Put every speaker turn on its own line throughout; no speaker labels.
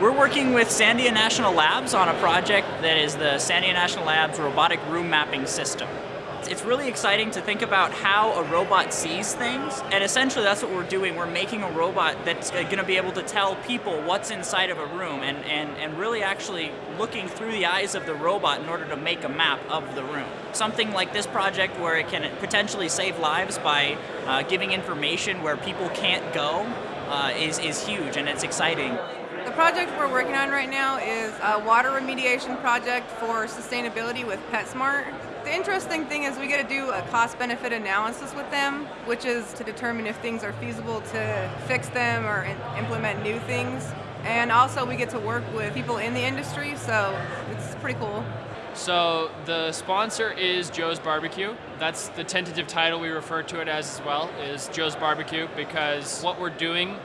We're working with Sandia National Labs on a project that is the Sandia National Labs Robotic Room Mapping System. It's really exciting to think about how a robot sees things, and essentially that's what we're doing. We're making a robot that's going to be able to tell people what's inside of a room and, and, and really actually looking through the eyes of the robot in order to make a map of the room. Something like this project where it can potentially save lives by uh, giving information where people can't go uh, is, is huge and it's exciting.
The project we're working on right now is a water remediation project for sustainability with PetSmart. The interesting thing is we get to do a cost-benefit analysis with them, which is to determine if things are feasible to fix them or implement new things. And also we get to work with people in the industry, so it's pretty cool.
So the sponsor is Joe's Barbecue. That's the tentative title we refer to it as as well, is Joe's Barbecue, because what we're doing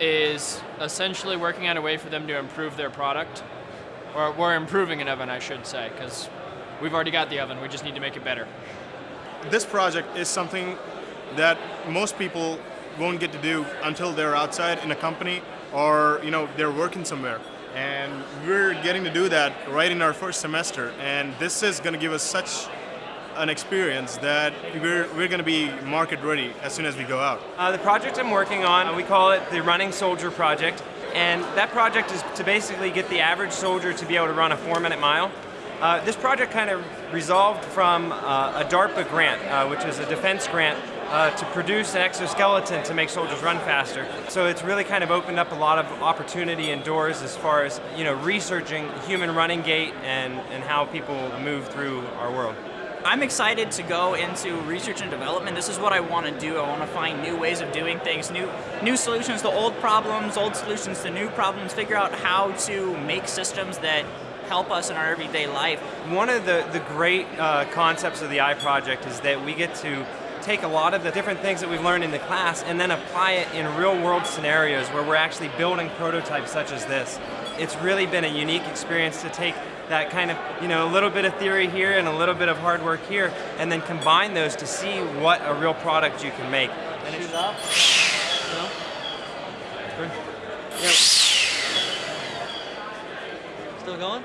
is essentially working on a way for them to improve their product. Or we're improving an oven, I should say, because we've already got the oven, we just need to make it better.
This project is something that most people won't get to do until they're outside in a company or you know they're working somewhere. And we're getting to do that right in our first semester. And this is going to give us such an experience that we're, we're going to be market ready as soon as we go out.
Uh, the project I'm working on, we call it the Running Soldier Project. And that project is to basically get the average soldier to be able to run a four minute mile. Uh, this project kind of resolved from uh, a DARPA grant, uh, which is a defense grant uh, to produce an exoskeleton to make soldiers run faster. So it's really kind of opened up a lot of opportunity and doors as far as you know researching human running gait and, and how people move through our world.
I'm excited to go into research and development. This is what I want to do. I want to find new ways of doing things, new new solutions to old problems, old solutions to new problems, figure out how to make systems that help us in our everyday life.
One of the, the great uh, concepts of the I Project is that we get to take a lot of the different things that we've learned in the class and then apply it in real world scenarios where we're actually building prototypes such as this. It's really been a unique experience to take that kind of, you know, a little bit of theory here and a little bit of hard work here, and then combine those to see what a real product you can make.
And Shoot up. No? Yep. Still going?